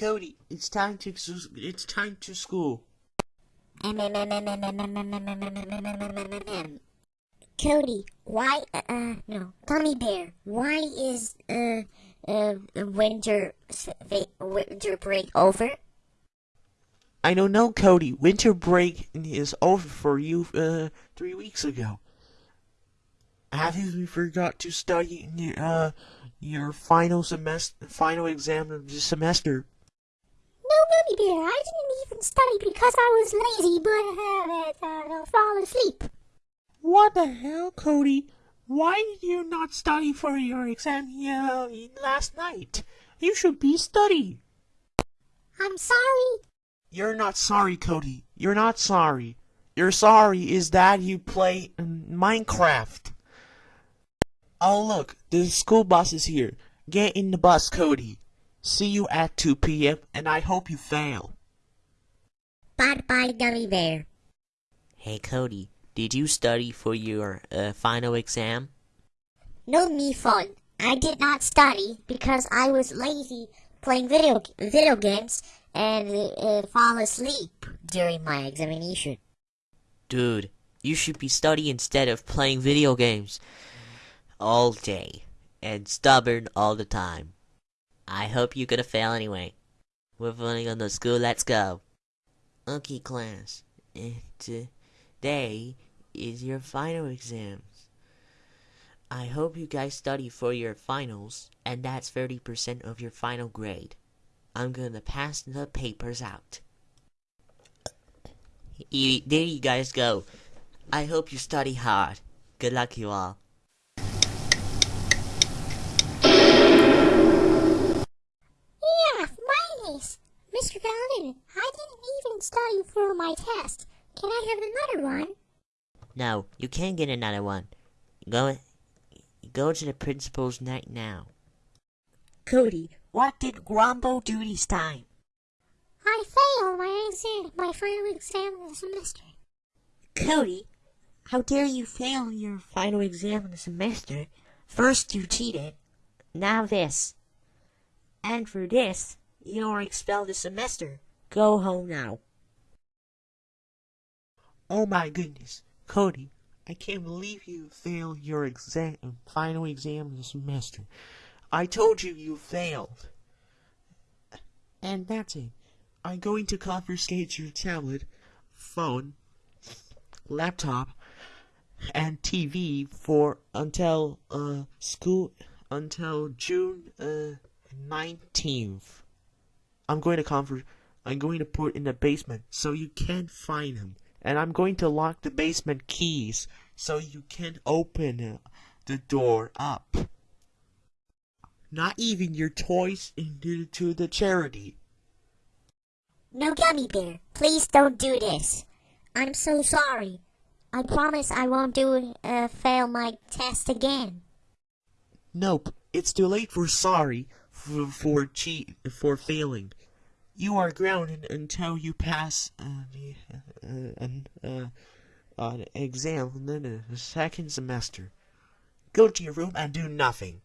Cody, it's time to it's time to school. Cody, why, uh, uh, no, Gummy Bear, why is, uh, uh, winter, winter break over? I don't know, Cody. Winter break is over for you, uh, three weeks ago. Have you forgot to study your, uh, your final semester, final exam of the semester? Gummy Bear, I didn't even study because I was lazy, but, uh, uh, fall asleep. What the hell, Cody? Why did you not study for your exam uh, last night? You should be studying. I'm sorry. You're not sorry, Cody. You're not sorry. You're sorry is that you play Minecraft. Oh, look, the school bus is here. Get in the bus, Cody. See you at 2 p.m., and I hope you fail. Bye-bye, Gummy Bear. Hey, Cody, did you study for your uh, final exam? No, me fun. I did not study because I was lazy playing video video games and uh, fall asleep during my examination. Dude, you should be studying instead of playing video games all day and stubborn all the time. I hope you're gonna fail anyway. We're running on the school. Let's go. Okay, class. Today is your final exams. I hope you guys study for your finals, and that's 30% of your final grade. I'm gonna pass the papers out. There you guys go. I hope you study hard. Good luck, you all. Nice. Mr. Gallagher, I didn't even study for my test. Can I have another one? No, you can't get another one. Go, go to the principal's night now. Cody, what did Grumbo do this time? I failed my exam, my final exam of the semester. Cody, how dare you fail your final exam of the semester? First you cheated, now this. And for this, you're expelled this semester. Go home now. Oh my goodness, Cody, I can't believe you failed your exam, final exam this semester. I told you you failed. And that's it. I'm going to confiscate your tablet, phone, laptop, and TV for until uh school until June uh 19th. I'm going to confer I'm going to put in the basement so you can't find him and I'm going to lock the basement keys so you can't open the door up. Not even your toys into to the charity. No, Gummy Bear, please don't do this. I'm so sorry. I promise I won't do uh, fail my test again. Nope, it's too late for sorry for for cheat for failing. You are grounded until you pass uh, an, uh, an exam in the second semester. Go to your room and do nothing.